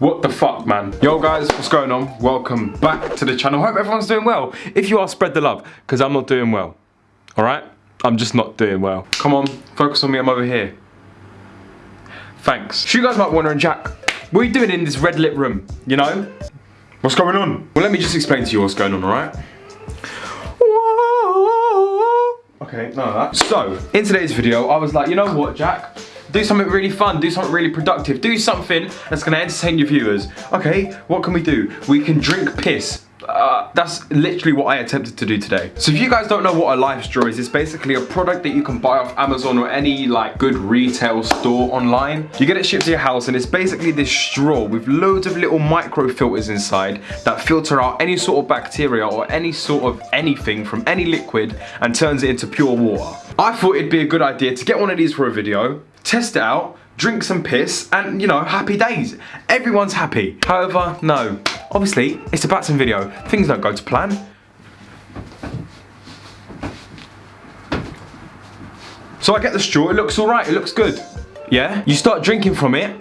What the fuck, man? Yo, guys, what's going on? Welcome back to the channel. Hope everyone's doing well. If you are, spread the love, because I'm not doing well. All right? I'm just not doing well. Come on, focus on me. I'm over here. Thanks. So you guys might be wondering, Jack, what are you doing in this red lit room? You know? What's going on? Well, let me just explain to you what's going on, all right? Okay, none of that. So, in today's video, I was like, you know what, Jack? Do something really fun, do something really productive, do something that's gonna entertain your viewers. Okay, what can we do? We can drink piss. Uh, that's literally what I attempted to do today. So if you guys don't know what a life straw is, it's basically a product that you can buy off Amazon or any like good retail store online. You get it shipped to your house and it's basically this straw with loads of little micro filters inside that filter out any sort of bacteria or any sort of anything from any liquid and turns it into pure water. I thought it'd be a good idea to get one of these for a video, test it out, drink some piss, and you know, happy days. Everyone's happy. However, no. Obviously, it's a Batson video. Things don't go to plan. So I get the straw, it looks alright, it looks good. Yeah? You start drinking from it,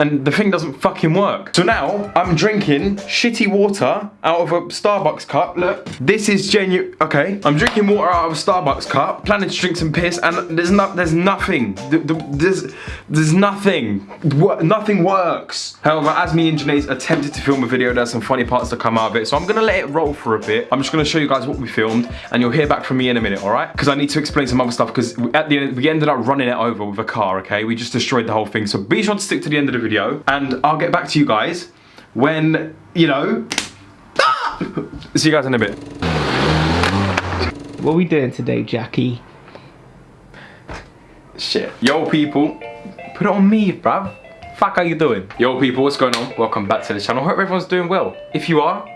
and the thing doesn't fucking work. So now I'm drinking shitty water out of a Starbucks cup. Look, this is genuine. Okay, I'm drinking water out of a Starbucks cup, planning to drink some piss, and there's not, there's nothing. There's, there's nothing. Nothing works. However, as me and Janae attempted to film a video, there's some funny parts that come out of it. So I'm gonna let it roll for a bit. I'm just gonna show you guys what we filmed, and you'll hear back from me in a minute, all right? Because I need to explain some other stuff. Because at the end, we ended up running it over with a car. Okay, we just destroyed the whole thing. So be sure to stick to the end of the video and I'll get back to you guys when, you know, see you guys in a bit. What are we doing today, Jackie? Shit. Yo, people. Put it on me, bruv. Fuck, how you doing? Yo, people, what's going on? Welcome back to the channel. Hope everyone's doing well. If you are,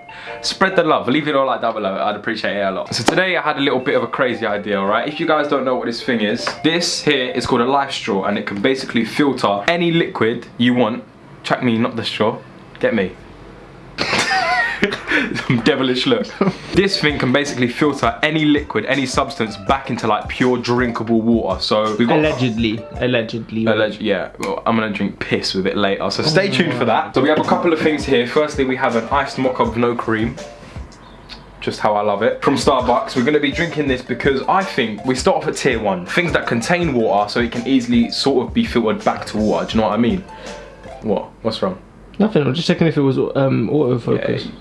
spread the love. Leave it all like that below. I'd appreciate it a lot. So today I had a little bit of a crazy idea, alright? If you guys don't know what this thing is, this here is called a life straw and it can basically filter any liquid you want. Check me, not the straw. Get me. Devilish look. this thing can basically filter any liquid, any substance back into like pure drinkable water. So we've got allegedly, allegedly. Alleged, yeah. Well, I'm gonna drink piss with it later. So stay oh tuned for that. So we have a couple of things here. Firstly, we have an iced mocha with no cream just how I love it. From Starbucks, we're gonna be drinking this because I think we start off at tier one. Things that contain water so it can easily sort of be filtered back to water. Do you know what I mean? What? What's wrong? Nothing, I'm just checking if it was um, autofocus.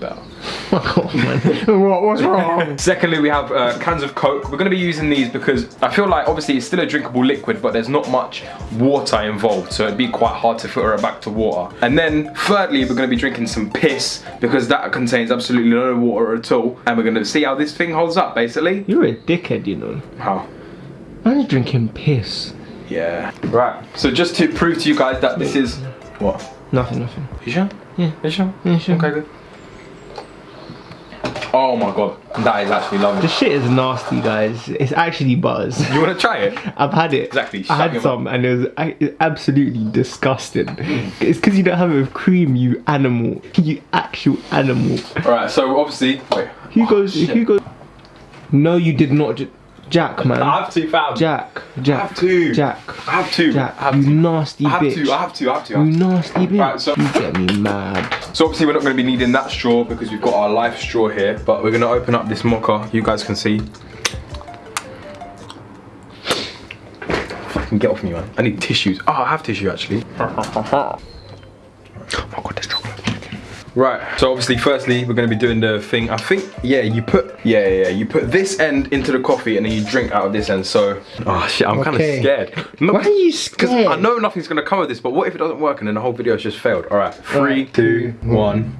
Yeah, oh, man. what, what's wrong? Secondly, we have uh, cans of Coke. We're going to be using these because I feel like obviously it's still a drinkable liquid, but there's not much water involved, so it'd be quite hard to filter it back to water. And then thirdly, we're going to be drinking some piss because that contains absolutely no water at all. And we're going to see how this thing holds up, basically. You're a dickhead, you know. How? I'm drinking piss. Yeah. Right. So just to prove to you guys that this is... What? Nothing, nothing. You sure? Yeah. You sure? Yeah, sure. Okay, good. Oh my god, that is actually lovely. The shit is nasty, guys. It's actually buzz. You want to try it? I've had it. Exactly. I had some and it was absolutely disgusting. Mm. it's because you don't have it with cream, you animal. You actual animal. Alright, so obviously, wait. Who goes, oh, who goes? No, you did not. Jack, man. I have to, fam. Jack, Jack. I have to. Jack. I have to. Jack, I have you to. nasty I have bitch. to, I have to, I have to. I have You nasty bitch. Right, so- you get me mad. So obviously we're not going to be needing that straw because we've got our life straw here. But we're going to open up this mocha. You guys can see. Fucking get off me, man. I need tissues. Oh, I have tissue actually. oh my god, this chocolate. Right, so obviously firstly we're gonna be doing the thing. I think, yeah, you put, yeah, yeah, yeah, you put this end into the coffee and then you drink out of this end. So, oh shit, I'm kind of Okay. scared. Why are you Because scared? I know nothing's gonna come of this, but what if it doesn't work and then the whole video has just failed? All right, three, two, one.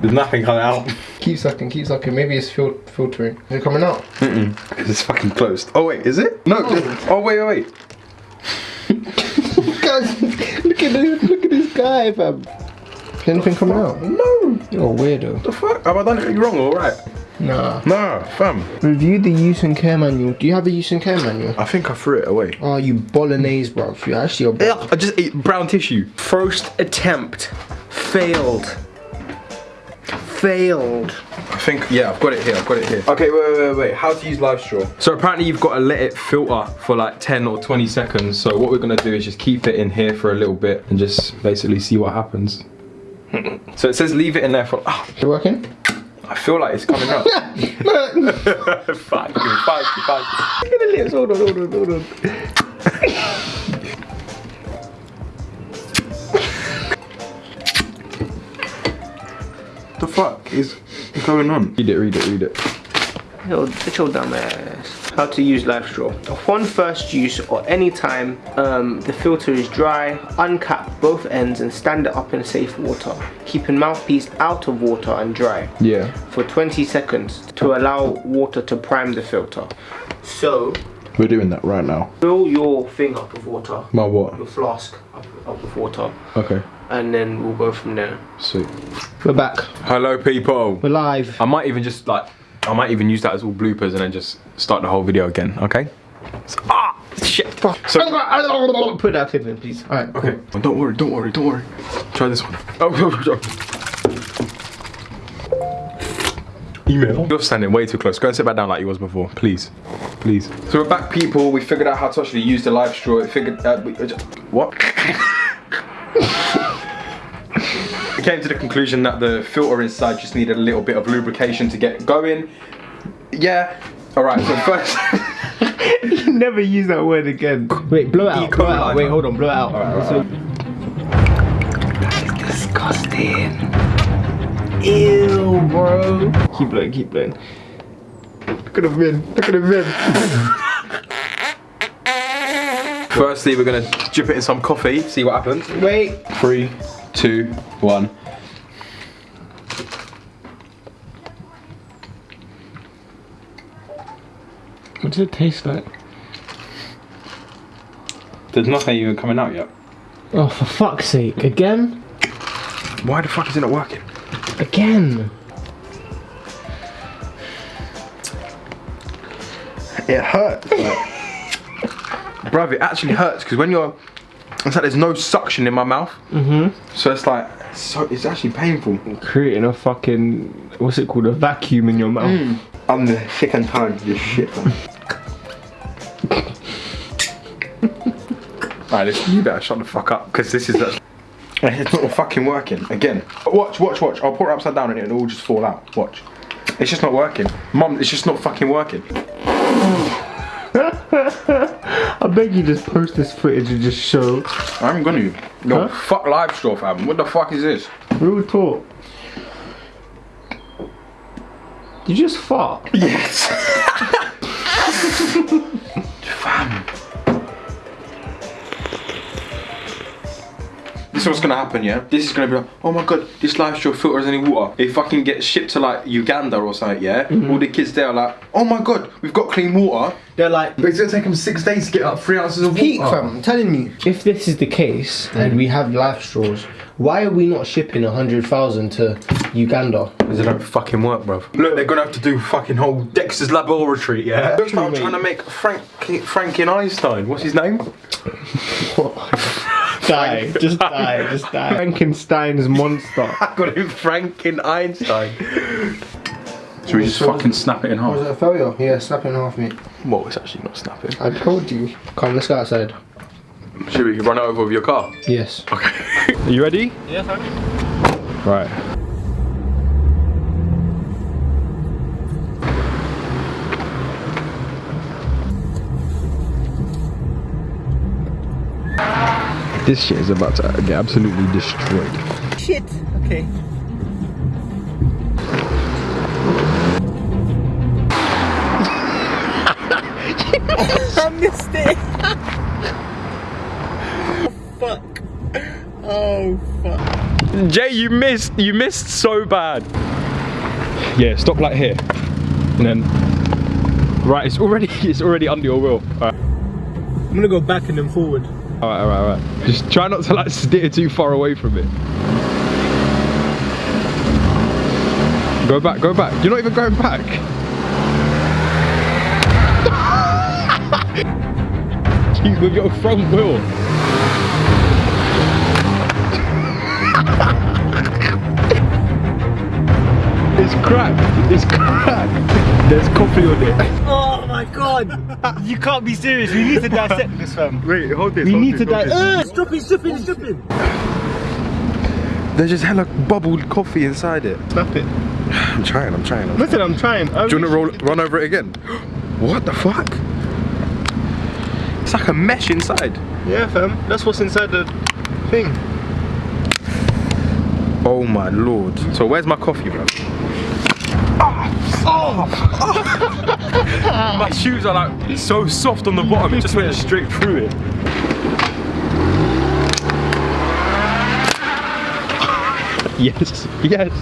There's nothing coming out. Keep sucking, keep sucking. Maybe it's fil filtering. Is it coming out? Because it's fucking closed. Oh wait, is it? No. just- oh wait, wait, wait. Guys, look at this, look at this guy, fam. Anything coming out? No. You're a weirdo. The fuck? Have I done anything wrong? All right. Nah. Nah, fam. Review the use and care manual. Do you have a use and care manual? I think I threw it away. Oh, you bolognese, bro. You're actually a I just ate brown tissue. First attempt failed. Failed. I think, yeah, I've got it here, I've got it here. Okay, wait, wait, wait, wait. How to use life straw? So apparently you've got to let it filter for like 10 or 20 seconds. So what we're gonna do is just keep it in here for a little bit and just basically see what happens. so it says leave it in there for, ah, You working? I feel like it's coming up. fuck you, fuck you, fuck you. Look at the lips. Hold on, hold on, hold on. What the fuck is going on? Read it, read it, read it. Yo, chill down my ass. How to use life straw. Upon first use or any time um, the filter is dry, uncap both ends and stand it up in safe water, keeping mouthpiece out of water and dry Yeah. for 20 seconds to allow water to prime the filter. So, We're doing that right now. fill your thing up with water, My what? your flask up, up with water, Okay, and then we'll go from there. sweet. We're back. Hello people. We're live. I might even just like, I might even use that as all bloopers and then just start the whole video again, okay? So- ah, shit. So, Put that clip in, please. Alright, cool. okay. Oh, don't worry, don't worry, don't worry. Try this one. Oh, oh, oh. Email. You're standing way too close. Go and sit back down like you was before, please, please. So we're back, people. We figured out how to actually use the life straw. It figured out. We, uh, what? we came to the conclusion that the filter inside just needed a little bit of lubrication to get going. Yeah. All right. So first. You never use that word again. Wait, blow it out. Blow it out. Wait, hold on, blow it out. Alright, Disgusting. Ew, bro. Keep blowing, keep blowing. Look at the bin. Look at the bin. Firstly, we're gonna dip it in some coffee. See what happens. Wait. Three, two, one. What does it taste like? There's nothing even coming out yet. Oh, for fuck's sake. Again? Why the fuck is it not working? Again? It hurts. Bruv, it actually hurts because when you're, it's like there's no suction in my mouth. Mm-hmm. So it's like, so it's actually painful. Creating a fucking, what's it called? A vacuum in your mouth. I'm sick and tired of this shit. Alright, listen, you better shut the fuck up because this is actually. It's not fucking working again. Watch, watch, watch. I'll put it upside down and it'll all just fall out. Watch. It's just not working. Mom, it's just not fucking working. I beg you just post this footage and just show. I'm gonna. Yo, Huh? fuck life straw, fam. What the fuck is this? Real talk. You just fart. Yes. fam. Is what's gonna happen, yeah? This is gonna be like, oh my god, this life straw filters has any water. It fucking gets shipped to like Uganda or something, yeah? Mm-hmm. All the kids there are like, oh my god, we've got clean water. They're like, But it's gonna take them six days to get up three ounces of peak, water. fam. I'm telling you. If this is the case and mm. we have life straws, why are we not shipping a hundred thousand to Uganda? Because they don't fucking work, bruv. Look, they're gonna have to do fucking whole Dexter's laboratory, yeah? Looks like I'm trying to make Frank Franken Einstein. What's his name? Die. Just die. Just die. Frankenstein's monster. I got him Franken Einstein. Should we just fucking snap it in half? Was it a failure? Yeah, snap it in half, mate. Well, it's actually not snapping. I told you. Come, let's go outside. Should we run over with your car? Yes. Okay. Are you ready? Yes, Right. This shit is about to get absolutely destroyed. Shit. Okay. I missed it. oh, fuck. Oh fuck. Jay, you missed. You missed so bad. Yeah, stop like here, and then. Right, it's already it's already under your wheel. All right, I'm gonna go back and then forward. All right, all right, all right. Just try not to like steer too far away from it. Go back, go back. You're not even going back. you with your front wheel. It's cracked. It's cracked. There's coffee on it. Oh my god! you can't be serious. We need to dissect this, fam. Wait, hold this. We hold need this, to hold dissect. Uh, stop it, stop it, stop it. There's just hella bubbled coffee inside it. Snap it. I'm trying, I'm trying. I'm Listen, I'm trying. I'm Do you want to roll, run over it again? What the fuck? It's like a mesh inside. Yeah, fam. That's what's inside the thing. Oh my lord. So where's my coffee, bro? my shoes are like so soft on the bottom, it just went straight through it. Yes, yes.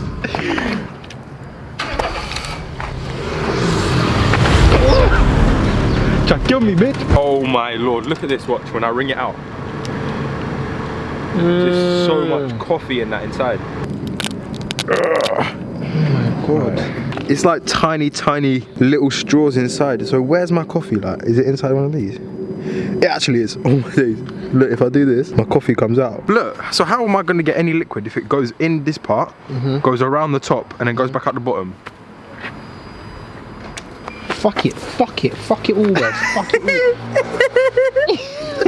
Try to kill me, bitch. Oh my lord, look at this watch when I ring it out. There's so much mm. coffee in that inside. Oh my god. It's like tiny, tiny little straws inside. So where's my coffee? Like, is it inside one of these? It actually is. Oh my days. Look, if I do this, my coffee comes out. Look, so how am I going to get any liquid if it goes in this part, mm-hmm. goes around the top, and then goes back out the bottom? Fuck it, fuck it, fuck it all, guys. fuck it all.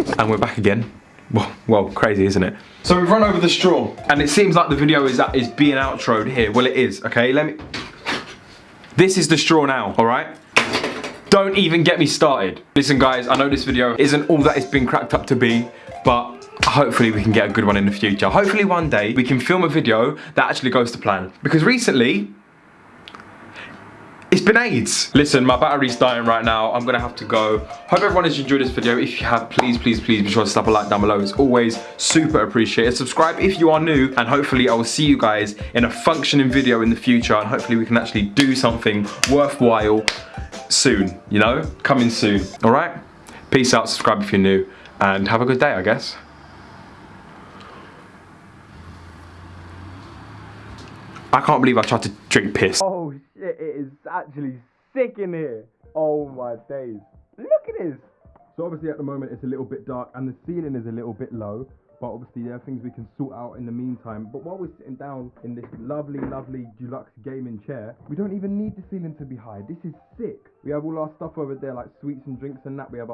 And we're back again. Well, well, crazy, isn't it? So we've run over the straw, and it seems like the video is that is being outroed here. Well, it is. Okay, let me. This is the straw now. All right. Don't even get me started. Listen, guys, I know this video isn't all that it's been cracked up to be, but hopefully we can get a good one in the future. Hopefully one day we can film a video that actually goes to plan. Because recently, it's been AIDS. Listen, my battery's dying right now. I'm gonna have to go. Hope everyone has enjoyed this video. If you have, please, please, please be sure to slap a like down below. It's always super appreciated. Subscribe if you are new, and hopefully I will see you guys in a functioning video in the future, and hopefully we can actually do something worthwhile soon, you know? Coming soon, all right? Peace out, subscribe if you're new, and have a good day, I guess. I can't believe I tried to drink piss. Oh shit, it is actually sick in here. Oh my days. Look at this. So obviously at the moment it's a little bit dark and the ceiling is a little bit low. But obviously there are things we can sort out in the meantime. But while we're sitting down in this lovely, lovely deluxe gaming chair, we don't even need the ceiling to be high. This is sick. We have all our stuff over there like sweets and drinks and that. We have our